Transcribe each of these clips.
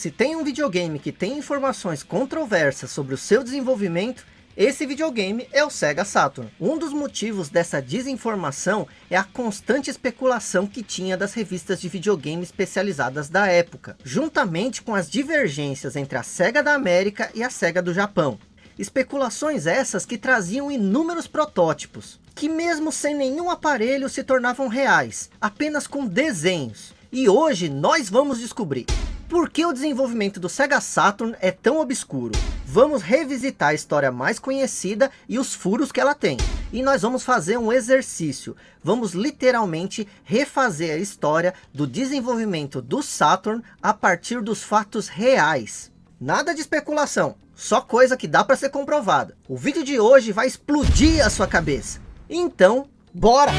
Se tem um videogame que tem informações controversas sobre o seu desenvolvimento, esse videogame é o Sega Saturn. Um dos motivos dessa desinformação é a constante especulação que tinha das revistas de videogame especializadas da época, juntamente com as divergências entre a Sega da América e a Sega do Japão. Especulações essas que traziam inúmeros protótipos, que mesmo sem nenhum aparelho se tornavam reais, apenas com desenhos. E hoje nós vamos descobrir por que o desenvolvimento do Sega Saturn é tão obscuro? Vamos revisitar a história mais conhecida e os furos que ela tem. E nós vamos fazer um exercício. Vamos literalmente refazer a história do desenvolvimento do Saturn a partir dos fatos reais. Nada de especulação, só coisa que dá para ser comprovada. O vídeo de hoje vai explodir a sua cabeça. Então, bora!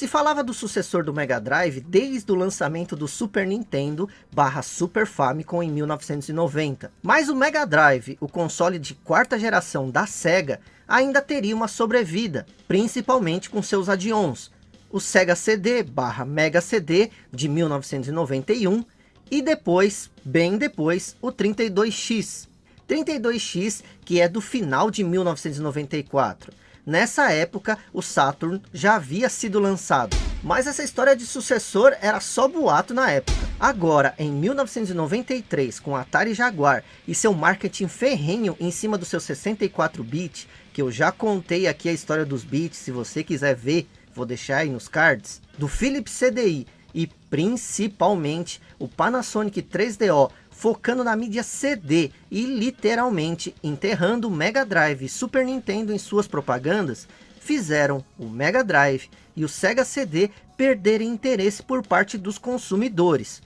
Se falava do sucessor do Mega Drive desde o lançamento do Super Nintendo barra Super Famicom em 1990. Mas o Mega Drive, o console de quarta geração da Sega, ainda teria uma sobrevida, principalmente com seus add-ons. O Sega CD barra Mega CD de 1991 e depois, bem depois, o 32X. 32X que é do final de 1994 Nessa época, o Saturn já havia sido lançado, mas essa história de sucessor era só boato na época. Agora, em 1993, com Atari Jaguar e seu marketing ferrenho em cima do seu 64 bit, que eu já contei aqui a história dos bits, se você quiser ver, vou deixar aí nos cards, do Philips CDI e principalmente o Panasonic 3DO focando na mídia CD e literalmente enterrando o Mega Drive e Super Nintendo em suas propagandas, fizeram o Mega Drive e o Sega CD perderem interesse por parte dos consumidores,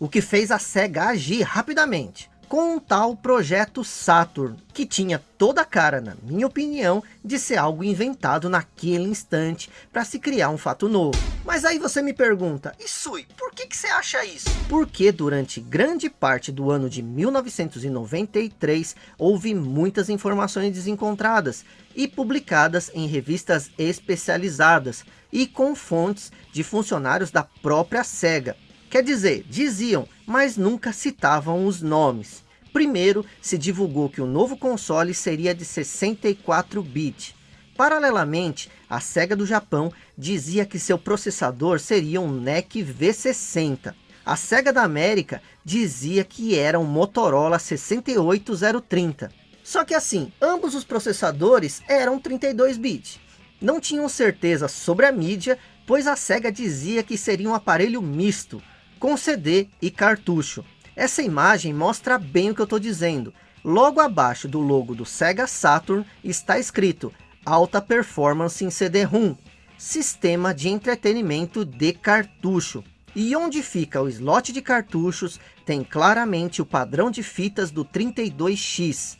o que fez a Sega agir rapidamente com um tal projeto Saturn, que tinha toda a cara, na minha opinião, de ser algo inventado naquele instante para se criar um fato novo. Mas aí você me pergunta, Isui, por que, que você acha isso? Porque durante grande parte do ano de 1993, houve muitas informações desencontradas e publicadas em revistas especializadas e com fontes de funcionários da própria SEGA, Quer dizer, diziam, mas nunca citavam os nomes. Primeiro, se divulgou que o novo console seria de 64 bits. Paralelamente, a SEGA do Japão dizia que seu processador seria um NEC V60. A SEGA da América dizia que era um Motorola 68030. Só que assim, ambos os processadores eram 32 bits. Não tinham certeza sobre a mídia, pois a SEGA dizia que seria um aparelho misto, com CD e cartucho. Essa imagem mostra bem o que eu estou dizendo. Logo abaixo do logo do Sega Saturn está escrito Alta Performance em CD-ROM, Sistema de Entretenimento de Cartucho. E onde fica o slot de cartuchos, tem claramente o padrão de fitas do 32X,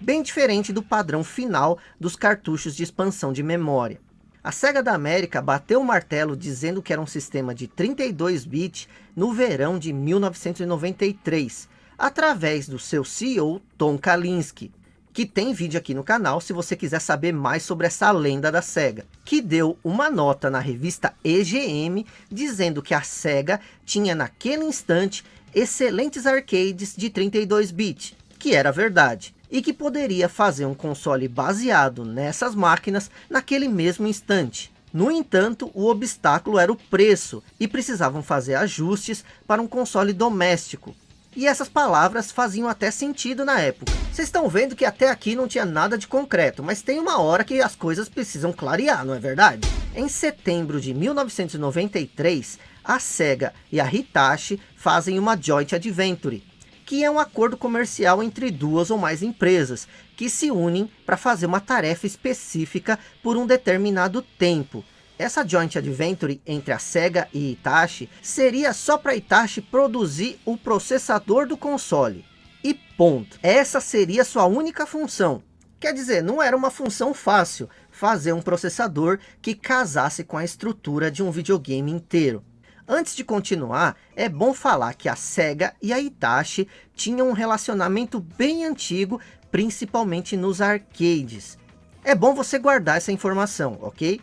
bem diferente do padrão final dos cartuchos de expansão de memória. A SEGA da América bateu o martelo dizendo que era um sistema de 32 bits no verão de 1993, através do seu CEO Tom Kalinske, que tem vídeo aqui no canal se você quiser saber mais sobre essa lenda da SEGA, que deu uma nota na revista EGM dizendo que a SEGA tinha naquele instante excelentes arcades de 32 bits, que era verdade e que poderia fazer um console baseado nessas máquinas naquele mesmo instante. No entanto, o obstáculo era o preço e precisavam fazer ajustes para um console doméstico. E essas palavras faziam até sentido na época. Vocês estão vendo que até aqui não tinha nada de concreto, mas tem uma hora que as coisas precisam clarear, não é verdade? Em setembro de 1993, a SEGA e a Hitachi fazem uma Joint Adventure, que é um acordo comercial entre duas ou mais empresas, que se unem para fazer uma tarefa específica por um determinado tempo. Essa joint adventure entre a SEGA e Itachi seria só para Itachi produzir o processador do console. E ponto. Essa seria sua única função. Quer dizer, não era uma função fácil fazer um processador que casasse com a estrutura de um videogame inteiro. Antes de continuar, é bom falar que a SEGA e a Itachi tinham um relacionamento bem antigo, principalmente nos arcades. É bom você guardar essa informação, ok?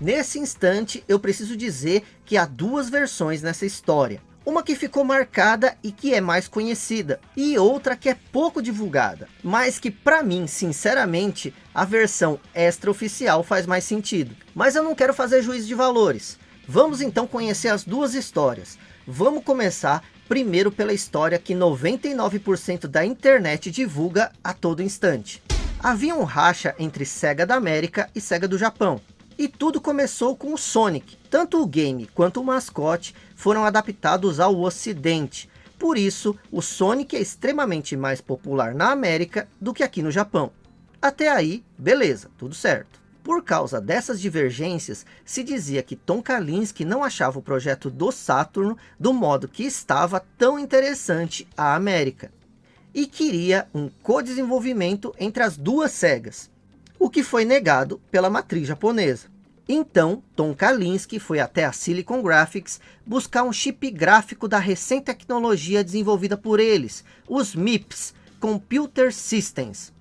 Nesse instante, eu preciso dizer que há duas versões nessa história. Uma que ficou marcada e que é mais conhecida, e outra que é pouco divulgada, mas que para mim, sinceramente, a versão extraoficial faz mais sentido. Mas eu não quero fazer juízo de valores. Vamos então conhecer as duas histórias. Vamos começar primeiro pela história que 99% da internet divulga a todo instante. Havia um racha entre Sega da América e Sega do Japão. E tudo começou com o Sonic. Tanto o game quanto o mascote foram adaptados ao ocidente. Por isso, o Sonic é extremamente mais popular na América do que aqui no Japão. Até aí, beleza, tudo certo. Por causa dessas divergências, se dizia que Tom Kalinske não achava o projeto do Saturno do modo que estava tão interessante à América. E queria um co-desenvolvimento entre as duas SEGAs, o que foi negado pela matriz japonesa. Então, Tom Kalinske foi até a Silicon Graphics buscar um chip gráfico da recém tecnologia desenvolvida por eles, os MIPS, Computer Systems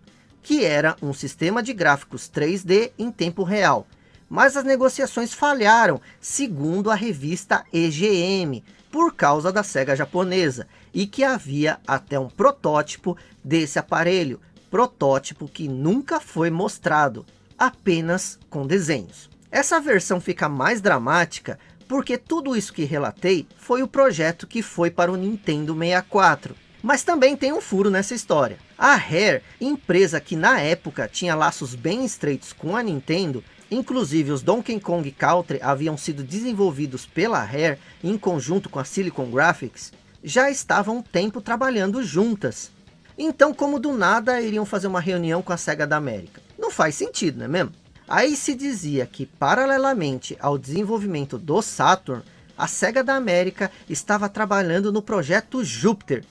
que era um sistema de gráficos 3D em tempo real. Mas as negociações falharam, segundo a revista EGM, por causa da SEGA japonesa, e que havia até um protótipo desse aparelho, protótipo que nunca foi mostrado, apenas com desenhos. Essa versão fica mais dramática porque tudo isso que relatei foi o projeto que foi para o Nintendo 64. Mas também tem um furo nessa história. A Rare, empresa que na época tinha laços bem estreitos com a Nintendo, inclusive os Donkey Kong Country haviam sido desenvolvidos pela Rare em conjunto com a Silicon Graphics, já estavam um tempo trabalhando juntas. Então como do nada iriam fazer uma reunião com a SEGA da América? Não faz sentido, não é mesmo? Aí se dizia que paralelamente ao desenvolvimento do Saturn, a SEGA da América estava trabalhando no projeto Júpiter,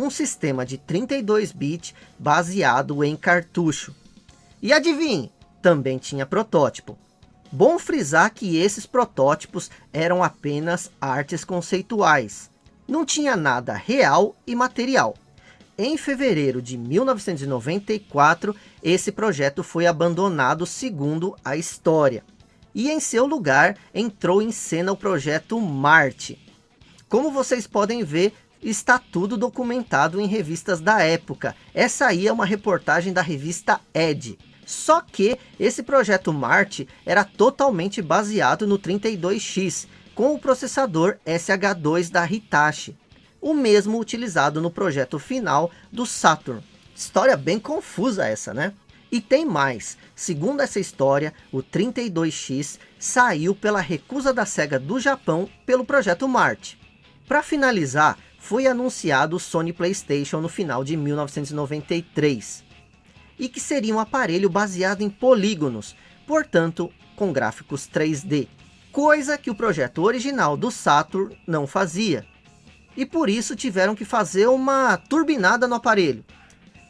um sistema de 32 bits baseado em cartucho. E adivinhe, também tinha protótipo. Bom frisar que esses protótipos eram apenas artes conceituais. Não tinha nada real e material. Em fevereiro de 1994, esse projeto foi abandonado segundo a história. E em seu lugar entrou em cena o projeto Marte. Como vocês podem ver, está tudo documentado em revistas da época. Essa aí é uma reportagem da revista Ed. Só que esse projeto Marte era totalmente baseado no 32X, com o processador SH2 da Hitachi. O mesmo utilizado no projeto final do Saturn. História bem confusa essa, né? E tem mais, segundo essa história, o 32X saiu pela recusa da SEGA do Japão pelo projeto Marte. Para finalizar, foi anunciado o Sony Playstation no final de 1993, e que seria um aparelho baseado em polígonos, portanto com gráficos 3D, coisa que o projeto original do Saturn não fazia. E por isso tiveram que fazer uma turbinada no aparelho.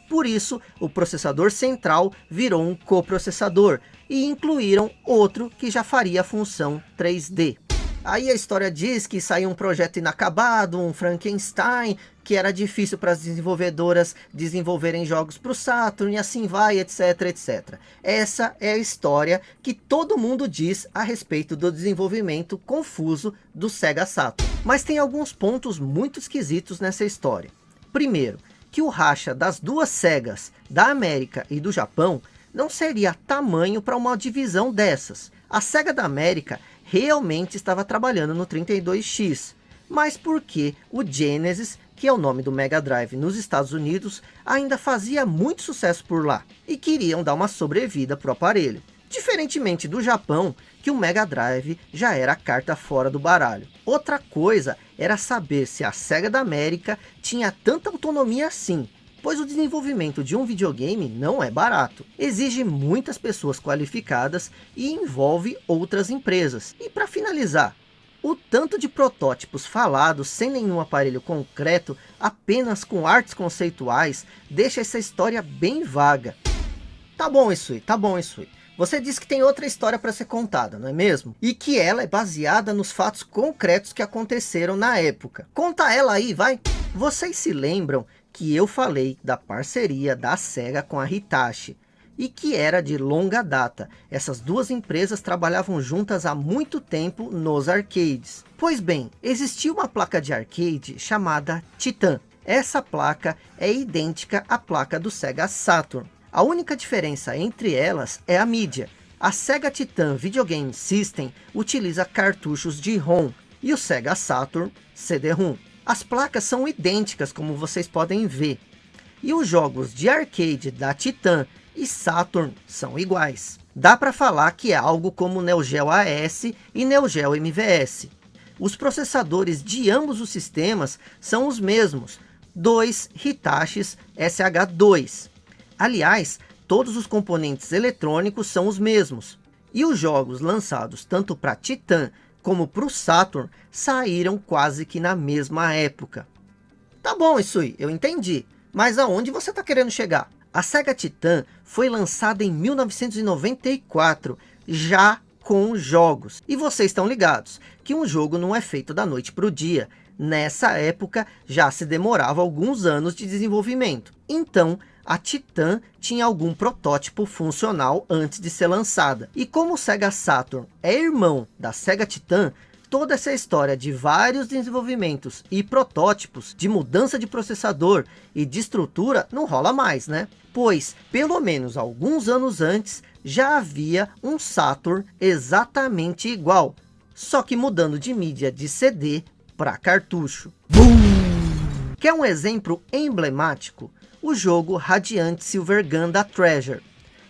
Por isso, o processador central virou um coprocessador e incluíram outro que já faria a função 3D. Aí a história diz que saiu um projeto inacabado, um Frankenstein, que era difícil para as desenvolvedoras desenvolverem jogos para o Saturn, e assim vai, etc, etc. Essa é a história que todo mundo diz a respeito do desenvolvimento confuso do Sega Saturn. Mas tem alguns pontos muito esquisitos nessa história. Primeiro, que o racha das duas Segas, da América e do Japão, não seria tamanho para uma divisão dessas. A Sega da América realmente estava trabalhando no 32X, mas porque o Genesis, que é o nome do Mega Drive nos Estados Unidos, ainda fazia muito sucesso por lá, e queriam dar uma sobrevida para o aparelho. Diferentemente do Japão, que o Mega Drive já era a carta fora do baralho. Outra coisa era saber se a SEGA da América tinha tanta autonomia assim, pois o desenvolvimento de um videogame não é barato. Exige muitas pessoas qualificadas e envolve outras empresas. E para finalizar, o tanto de protótipos falados sem nenhum aparelho concreto, apenas com artes conceituais, deixa essa história bem vaga. Tá bom aí, tá bom aí. Você disse que tem outra história para ser contada, não é mesmo? E que ela é baseada nos fatos concretos que aconteceram na época. Conta ela aí, vai! Vocês se lembram que eu falei da parceria da SEGA com a Hitachi e que era de longa data. Essas duas empresas trabalhavam juntas há muito tempo nos arcades. Pois bem, existia uma placa de arcade chamada Titan. Essa placa é idêntica à placa do Sega Saturn. A única diferença entre elas é a mídia. A Sega Titan Videogame System utiliza cartuchos de ROM e o Sega Saturn CD-ROM. As placas são idênticas, como vocês podem ver. E os jogos de arcade da Titan e Saturn são iguais. Dá para falar que é algo como Neo Geo AS e Neo Geo MVS. Os processadores de ambos os sistemas são os mesmos, dois Hitachis SH2. Aliás, todos os componentes eletrônicos são os mesmos. E os jogos lançados tanto para Titan como para o Saturn saíram quase que na mesma época. Tá bom aí, eu entendi. Mas aonde você está querendo chegar? A Sega Titan foi lançada em 1994, já com jogos. E vocês estão ligados que um jogo não é feito da noite para o dia. Nessa época já se demorava alguns anos de desenvolvimento. Então a Titan tinha algum protótipo funcional antes de ser lançada. E como o Sega Saturn é irmão da Sega Titan, toda essa história de vários desenvolvimentos e protótipos de mudança de processador e de estrutura não rola mais, né? Pois, pelo menos alguns anos antes, já havia um Saturn exatamente igual, só que mudando de mídia de CD para cartucho. Boom! Quer um exemplo emblemático? O jogo Radiant Silver Gun da Treasure,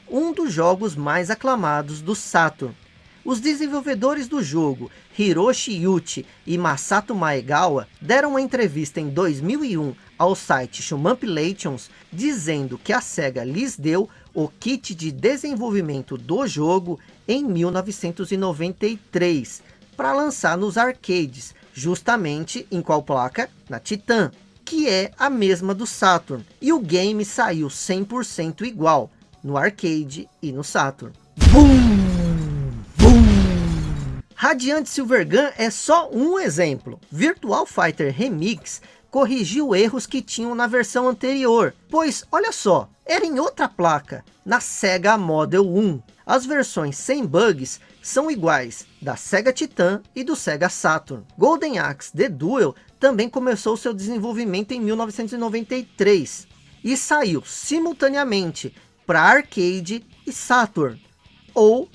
um dos jogos mais aclamados do Saturn. Os desenvolvedores do jogo, Hiroshi Yuchi e Masato Maegawa, deram uma entrevista em 2001 ao site Shumampilations, dizendo que a SEGA lhes deu o kit de desenvolvimento do jogo em 1993, para lançar nos arcades, justamente em qual placa? Na Titan, que é a mesma do Saturn. E o game saiu 100% igual, no arcade e no Saturn. Boom! Boom! Radiant Silvergun é só um exemplo. Virtual Fighter Remix corrigiu erros que tinham na versão anterior. Pois, olha só, era em outra placa, na Sega Model 1. As versões sem bugs são iguais da Sega Titan e do Sega Saturn. Golden Axe The Duel também começou seu desenvolvimento em 1993 e saiu simultaneamente para arcade e Saturn, ou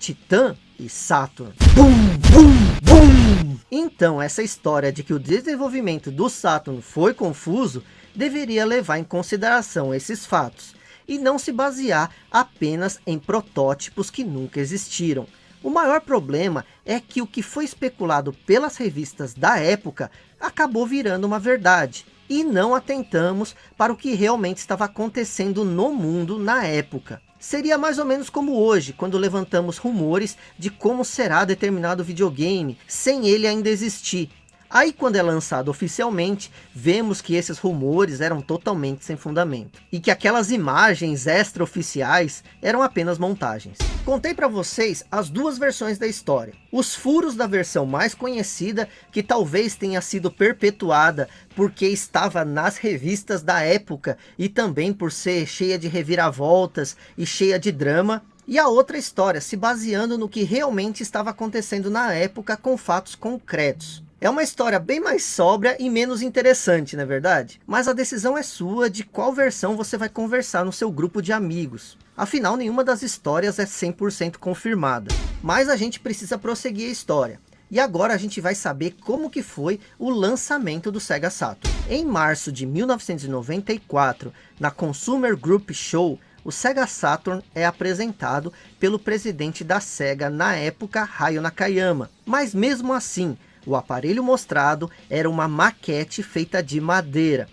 Titan e Saturn. Boom, boom, boom. Então essa história de que o desenvolvimento do Saturn foi confuso deveria levar em consideração esses fatos e não se basear apenas em protótipos que nunca existiram. O maior problema é que o que foi especulado pelas revistas da época acabou virando uma verdade. E não atentamos para o que realmente estava acontecendo no mundo na época. Seria mais ou menos como hoje, quando levantamos rumores de como será determinado videogame, sem ele ainda existir. Aí quando é lançado oficialmente, vemos que esses rumores eram totalmente sem fundamento. E que aquelas imagens extra-oficiais eram apenas montagens. Contei para vocês as duas versões da história. Os furos da versão mais conhecida, que talvez tenha sido perpetuada porque estava nas revistas da época e também por ser cheia de reviravoltas e cheia de drama. E a outra história, se baseando no que realmente estava acontecendo na época com fatos concretos. É uma história bem mais sóbria e menos interessante, não é verdade? Mas a decisão é sua de qual versão você vai conversar no seu grupo de amigos. Afinal, nenhuma das histórias é 100% confirmada. Mas a gente precisa prosseguir a história. E agora a gente vai saber como que foi o lançamento do Sega Saturn. Em março de 1994, na Consumer Group Show, o Sega Saturn é apresentado pelo presidente da Sega na época, Hayo Nakayama. Mas mesmo assim, o aparelho mostrado era uma maquete feita de madeira.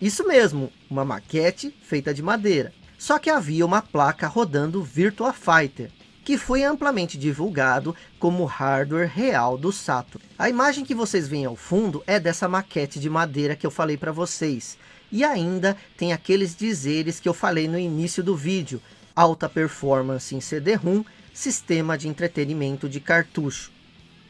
Isso mesmo, uma maquete feita de madeira. Só que havia uma placa rodando Virtua Fighter, que foi amplamente divulgado como hardware real do Saturn. A imagem que vocês veem ao fundo é dessa maquete de madeira que eu falei para vocês. E ainda tem aqueles dizeres que eu falei no início do vídeo. Alta performance em CD-ROM, sistema de entretenimento de cartucho.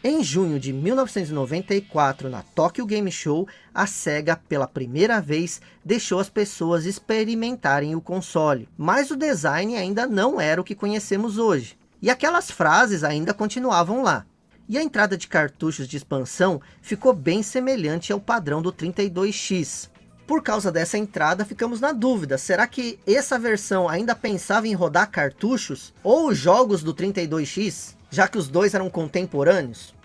Em junho de 1994, na Tokyo Game Show, a SEGA pela primeira vez deixou as pessoas experimentarem o console. Mas o design ainda não era o que conhecemos hoje. E aquelas frases ainda continuavam lá. E a entrada de cartuchos de expansão ficou bem semelhante ao padrão do 32X. Por causa dessa entrada, ficamos na dúvida, será que essa versão ainda pensava em rodar cartuchos? Ou jogos do 32X? Já que os dois eram contemporâneos?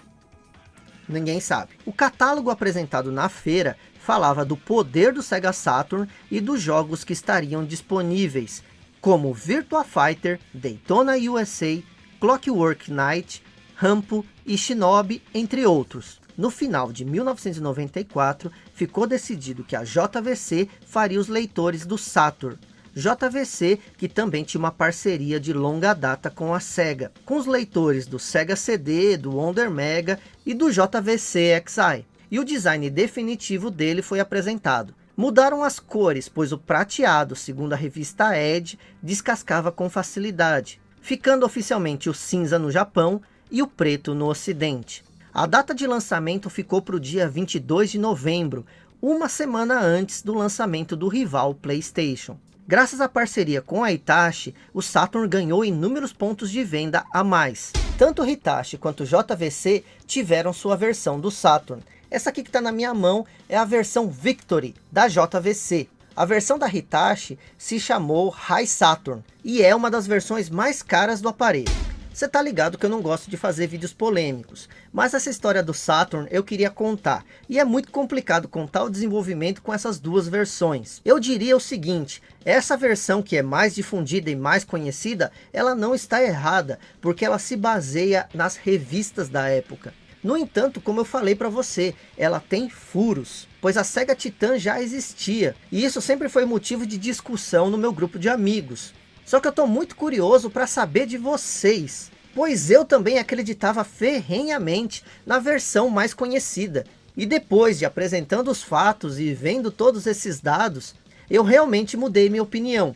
Ninguém sabe. O catálogo apresentado na feira falava do poder do Sega Saturn e dos jogos que estariam disponíveis, como Virtua Fighter, Daytona USA, Clockwork Knight, Rampo e Shinobi, entre outros. No final de 1994, ficou decidido que a JVC faria os leitores do Saturn. JVC, que também tinha uma parceria de longa data com a SEGA, com os leitores do Sega CD, do Wonder Mega e do JVC XI. E o design definitivo dele foi apresentado. Mudaram as cores, pois o prateado, segundo a revista Edge, descascava com facilidade, ficando oficialmente o cinza no Japão e o preto no ocidente. A data de lançamento ficou para o dia 22 de novembro, uma semana antes do lançamento do rival PlayStation. Graças à parceria com a Hitachi, o Saturn ganhou inúmeros pontos de venda a mais. Tanto o Hitachi quanto o JVC tiveram sua versão do Saturn. Essa aqui que está na minha mão é a versão Victory da JVC. A versão da Hitachi se chamou High Saturn e é uma das versões mais caras do aparelho. Você tá ligado que eu não gosto de fazer vídeos polêmicos, mas essa história do Saturn eu queria contar, e é muito complicado contar o desenvolvimento com essas duas versões. Eu diria o seguinte, essa versão que é mais difundida e mais conhecida, ela não está errada, porque ela se baseia nas revistas da época. No entanto, como eu falei para você, ela tem furos, pois a Sega Titan já existia, e isso sempre foi motivo de discussão no meu grupo de amigos. Só que eu estou muito curioso para saber de vocês, pois eu também acreditava ferrenhamente na versão mais conhecida. E depois de apresentando os fatos e vendo todos esses dados, eu realmente mudei minha opinião.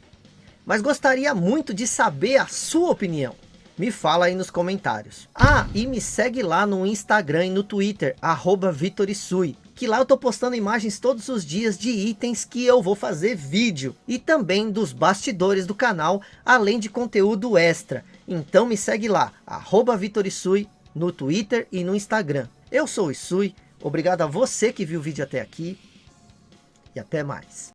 Mas gostaria muito de saber a sua opinião. Me fala aí nos comentários. Ah, e me segue lá no Instagram e no Twitter, arroba Vitorisui que lá eu tô postando imagens todos os dias de itens que eu vou fazer vídeo. E também dos bastidores do canal, além de conteúdo extra. Então me segue lá, arroba Vitorisui, no Twitter e no Instagram. Eu sou o Isui, obrigado a você que viu o vídeo até aqui. E até mais.